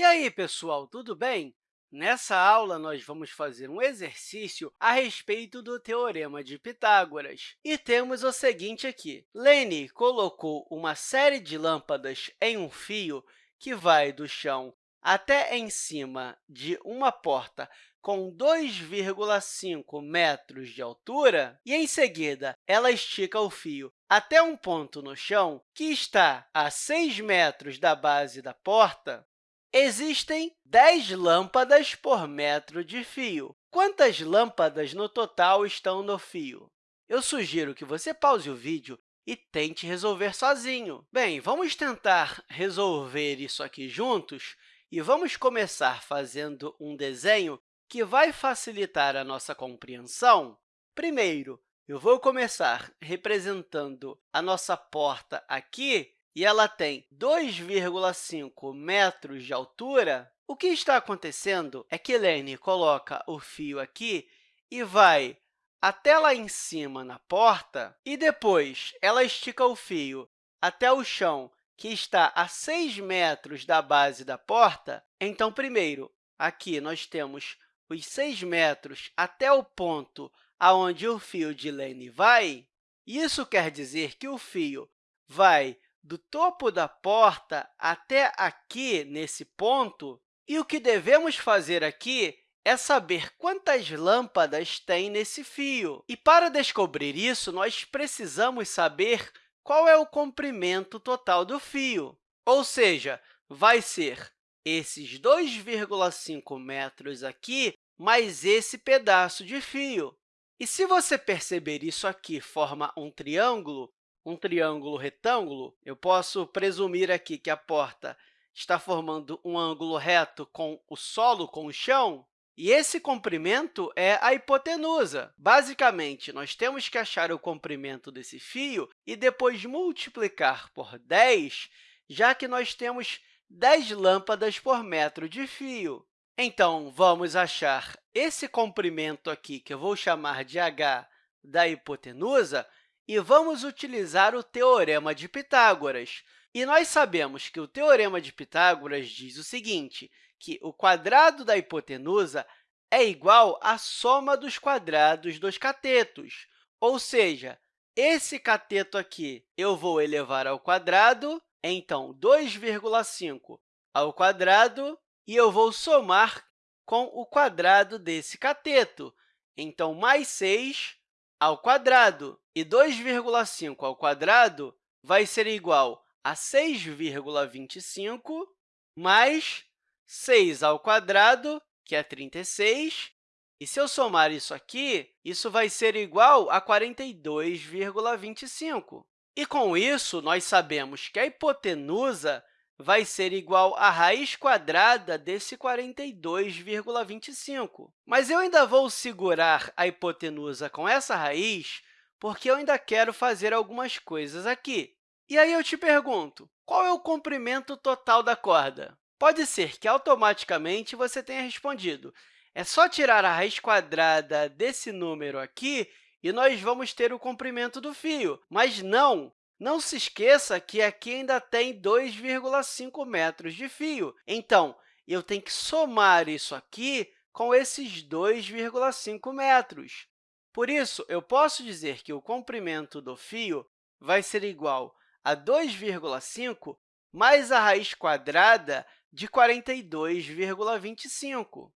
E aí, pessoal, tudo bem? Nessa aula, nós vamos fazer um exercício a respeito do Teorema de Pitágoras. E temos o seguinte aqui. Lene colocou uma série de lâmpadas em um fio que vai do chão até em cima de uma porta com 2,5 metros de altura, e, em seguida, ela estica o fio até um ponto no chão que está a 6 metros da base da porta, existem 10 lâmpadas por metro de fio. Quantas lâmpadas no total estão no fio? Eu sugiro que você pause o vídeo e tente resolver sozinho. Bem, vamos tentar resolver isso aqui juntos e vamos começar fazendo um desenho que vai facilitar a nossa compreensão. Primeiro, eu vou começar representando a nossa porta aqui, e ela tem 2,5 metros de altura. O que está acontecendo é que Lene coloca o fio aqui e vai até lá em cima na porta, e depois ela estica o fio até o chão, que está a 6 metros da base da porta, então, primeiro, aqui nós temos os 6 metros até o ponto aonde o fio de Lane vai. Isso quer dizer que o fio vai do topo da porta até aqui, nesse ponto, e o que devemos fazer aqui é saber quantas lâmpadas tem nesse fio. E, para descobrir isso, nós precisamos saber qual é o comprimento total do fio, ou seja, vai ser esses 2,5 metros aqui mais esse pedaço de fio. E se você perceber isso aqui forma um triângulo, um triângulo retângulo, eu posso presumir aqui que a porta está formando um ângulo reto com o solo, com o chão, e esse comprimento é a hipotenusa. Basicamente, nós temos que achar o comprimento desse fio e depois multiplicar por 10, já que nós temos 10 lâmpadas por metro de fio. Então, vamos achar esse comprimento aqui, que eu vou chamar de h da hipotenusa, e vamos utilizar o Teorema de Pitágoras. E nós sabemos que o Teorema de Pitágoras diz o seguinte, que o quadrado da hipotenusa é igual à soma dos quadrados dos catetos. Ou seja, esse cateto aqui eu vou elevar ao quadrado, então 2,5 ao quadrado, e eu vou somar com o quadrado desse cateto. Então, mais 6 ao quadrado. E 2,5 ao quadrado vai ser igual a 6,25 mais 6 ao quadrado, que é 36, e se eu somar isso aqui, isso vai ser igual a 42,25. E, com isso, nós sabemos que a hipotenusa vai ser igual à raiz quadrada desse 42,25. Mas eu ainda vou segurar a hipotenusa com essa raiz, porque eu ainda quero fazer algumas coisas aqui. E aí eu te pergunto, qual é o comprimento total da corda? Pode ser que automaticamente você tenha respondido. É só tirar a raiz quadrada desse número aqui e nós vamos ter o comprimento do fio. Mas não! Não se esqueça que aqui ainda tem 2,5 metros de fio. Então, eu tenho que somar isso aqui com esses 2,5 metros. Por isso, eu posso dizer que o comprimento do fio vai ser igual a 2,5 mais a raiz quadrada de 42,25.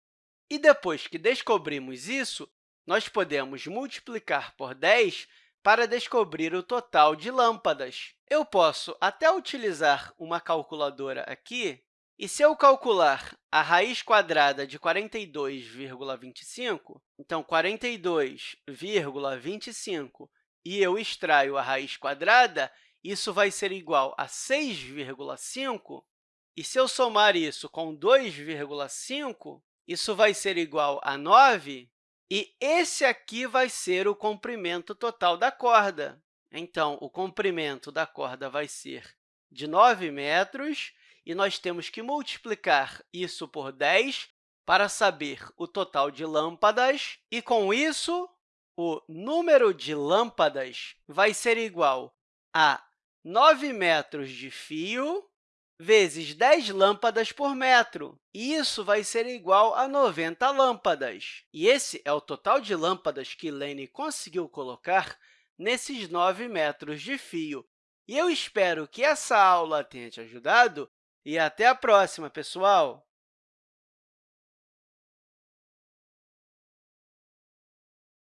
E depois que descobrimos isso, nós podemos multiplicar por 10 para descobrir o total de lâmpadas. Eu posso até utilizar uma calculadora aqui, e se eu calcular a raiz quadrada de 42,25, então 42,25, e eu extraio a raiz quadrada, isso vai ser igual a 6,5, e se eu somar isso com 2,5, isso vai ser igual a 9, e esse aqui vai ser o comprimento total da corda. Então, o comprimento da corda vai ser de 9 metros, e nós temos que multiplicar isso por 10 para saber o total de lâmpadas, e, com isso, o número de lâmpadas vai ser igual a 9 metros de fio vezes 10 lâmpadas por metro. E isso vai ser igual a 90 lâmpadas. E esse é o total de lâmpadas que Lene conseguiu colocar nesses 9 metros de fio. E eu espero que essa aula tenha te ajudado e até a próxima, pessoal!